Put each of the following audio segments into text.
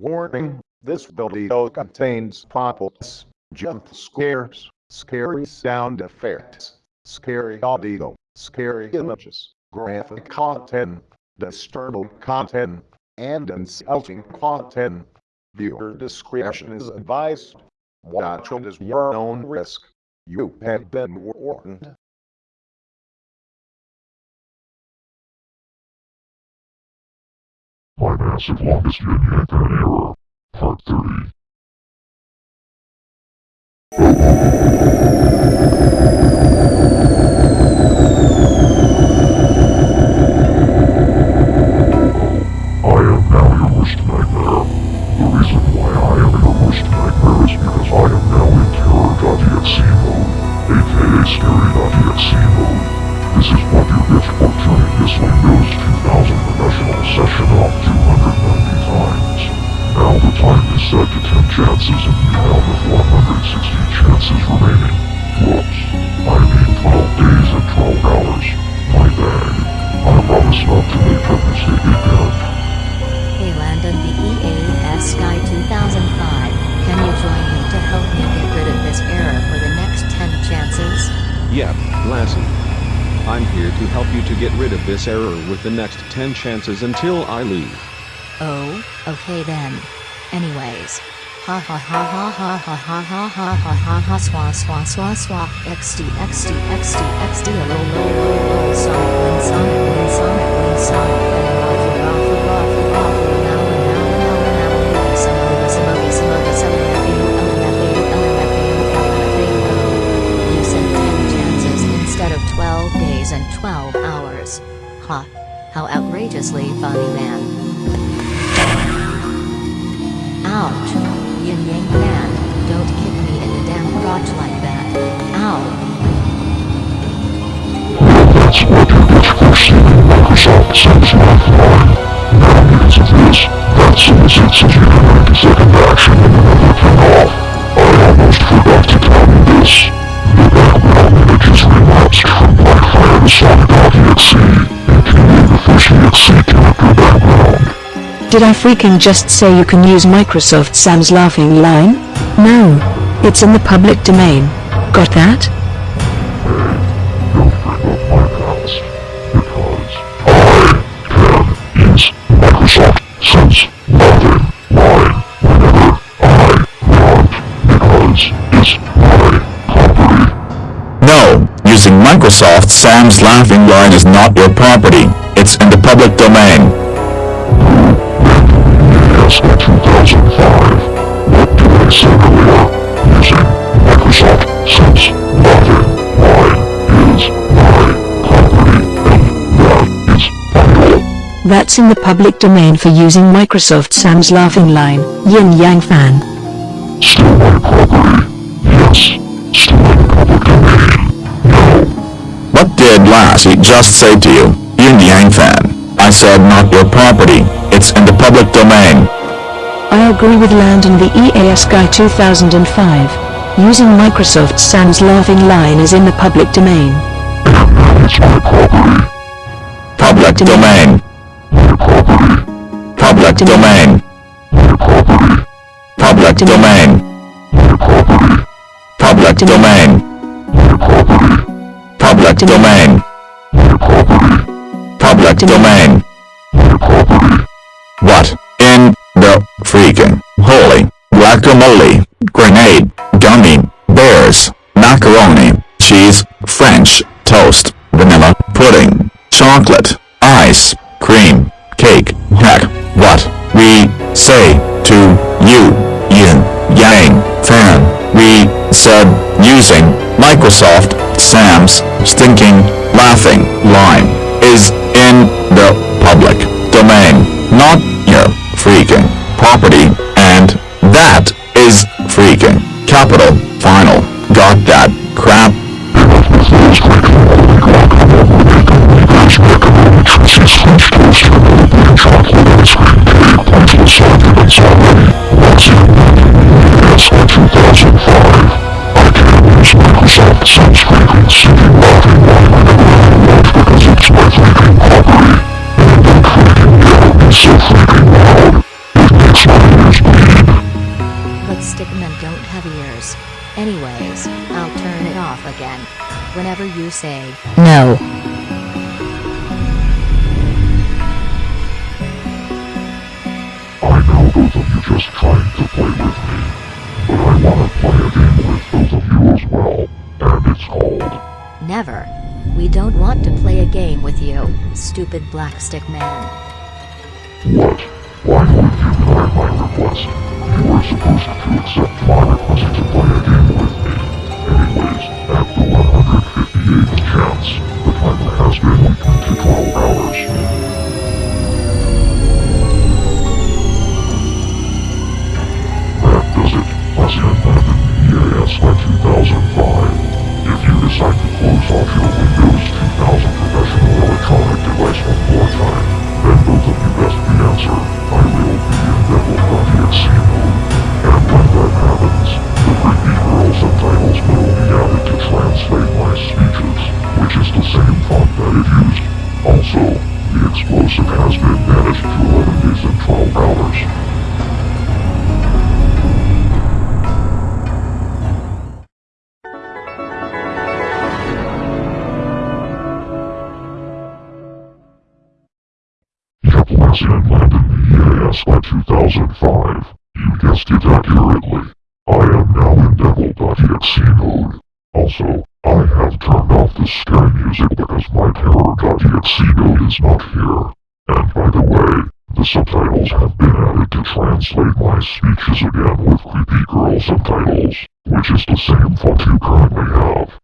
Warning, this video contains pop-ups, jump scares, scary sound effects, scary audio, scary images, graphic content, disturbing content, and insulting content. Viewer discretion is advised. Watch it at your own risk. You have been warned. massive longest union and error. Part 30. Oh, oh, oh, this error with the next 10 chances until I leave. Oh, okay then. Anyways. Ha ha ha ha ha ha ha ha ha ha ha ha swa swa swa swa xd xd xd xd lol lol lol lol sonic win sonic win sonic win sonic win raffle raffle raffle raffle now and now and now and now and now samoga samoga samoga samoga lmfu lmfu lmfu You said 10 chances instead of 12 days and 12 hours. Ha. How outrageously funny man. Ouch. Yin Yang fan, don't kick me in the damn crotch like that. Ow. Did I freaking just say you can use Microsoft Sam's laughing line? No. It's in the public domain. Got that? Don't bring up my past, because I can use Microsoft Sam's Laughing Line whenever I want, because it's my property. No, using Microsoft Sam's laughing line is not your property. It's in the public domain. In 2005. What did I say earlier? Using Microsoft Line is my property, and that is final. That's in the public domain for using Microsoft Sam's laughing line. Yin Yang fan. Still my property. Yes, still in the public domain. No, What did Lassie just say to you? Yin Yang fan. I said not your property. It's in the public domain. I agree with Landon the EAS Guy 2005. Using Microsoft Sam's laughing line is in the public domain. it's my property. Public domain. Public domain. Public domain. Public domain. Public domain. Public domain. Freaking holy guacamole, grenade, gummy, bears, macaroni, cheese, French, toast, vanilla, pudding, chocolate, ice, cream, cake, heck, what we say to you, yin, yang, fan, we said using Microsoft Sam's stinking laughing line is in the public again. Whenever you say, no. I know both of you just trying to play with me, but I want to play a game with both of you as well, and it's called Never. We don't want to play a game with you, stupid black stick man. Lassian Landon the EAS Guy 2005. You guessed it accurately. I am now in devil.exe mode. Also, I have turned off the scary music because my terror.exe mode is not here. And by the way, the subtitles have been added to translate my speeches again with creepy girl subtitles, which is the same font you currently have.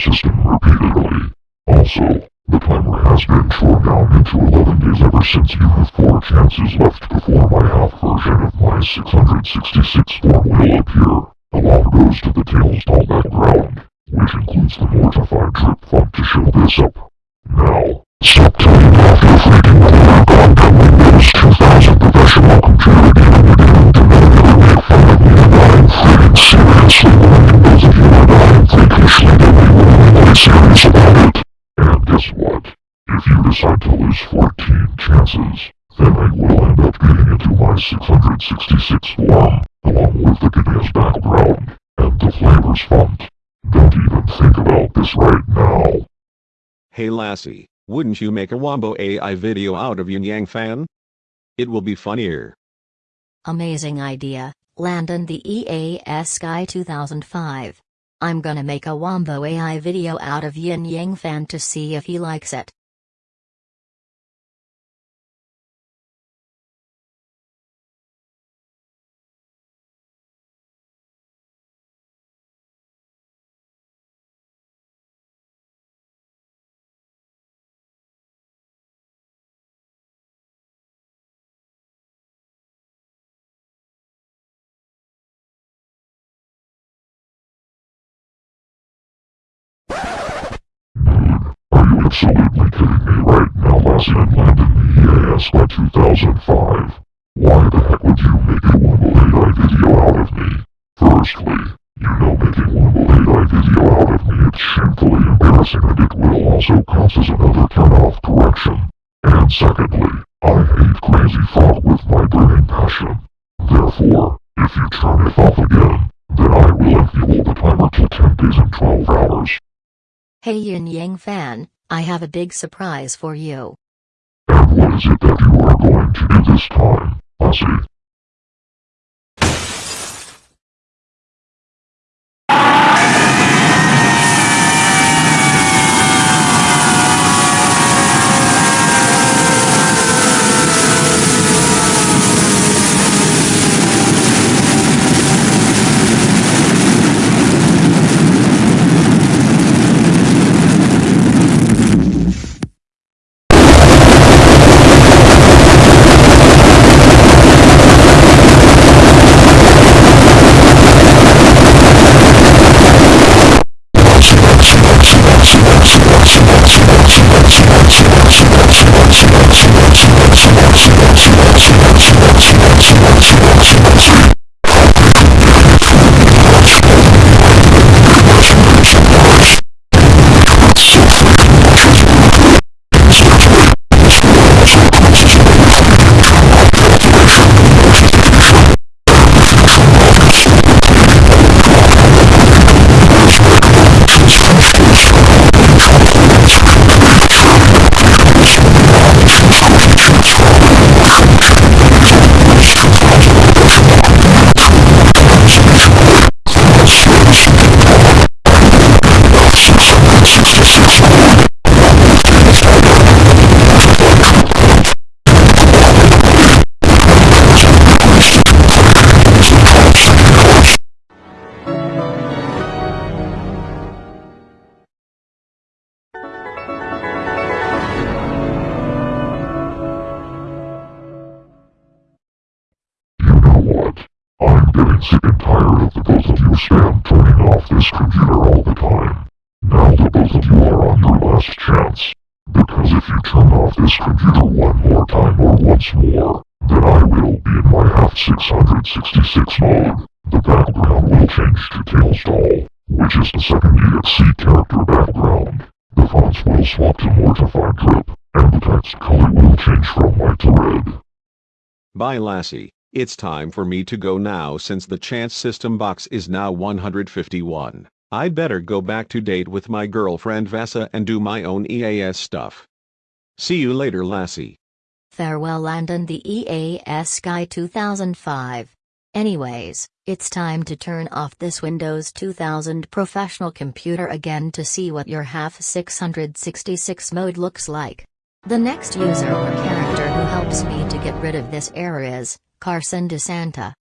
System repeatedly. Also, the timer has been torn down into 11 days ever since you have 4 chances left before my half version of my 666 form will appear. A lot goes to the Tails doll background, which includes the Mortified Drip font to show this up. Now, off your freaking corner goddamn Windows 2000 professional computer game again to never make fun of me you to lose 14 chances, then I will end up getting into my 666 form, along with the Gideon's background, and the flavors font. Don't even think about this right now. Hey Lassie, wouldn't you make a Wombo AI video out of Yin Yang Fan? It will be funnier. Amazing idea, Landon the EAS Guy 2005. I'm gonna make a Wombo AI video out of Yin Yang Fan to see if he likes it. Absolutely kidding me right now, Lassie and Landon the EAS Guy 2005? Why the heck would you make a Wombo AI video out of me? Firstly, you know making Wombo AI video out of me is shamefully embarrassing and it will also count as another turn-off correction. And secondly, I hate Crazy Frog with my burning passion. Therefore, if you turn it off again, then I will enable the timer to 10 days and 12 hours. Hey Yin Yang Fan, I have a big surprise for you. What is it that you are going to do this time, Lassie? Then I will be in my half 666 mode. The background will change to Tails Doll, which is the second EXC character background. The fonts will swap to Mortified Drip, and the text color will change from white to red. Bye Lassie, it's time for me to go now since the chance system box is now 151. I'd better go back to date with my girlfriend Vasa and do my own EAS stuff. See you later Lassie. Farewell Landon the EAS Guy 2005. Anyways, it's time to turn off this Windows 2000 professional computer again to see what your half 666 mode looks like. The next user or character who helps me to get rid of this error is Carson DeSanta.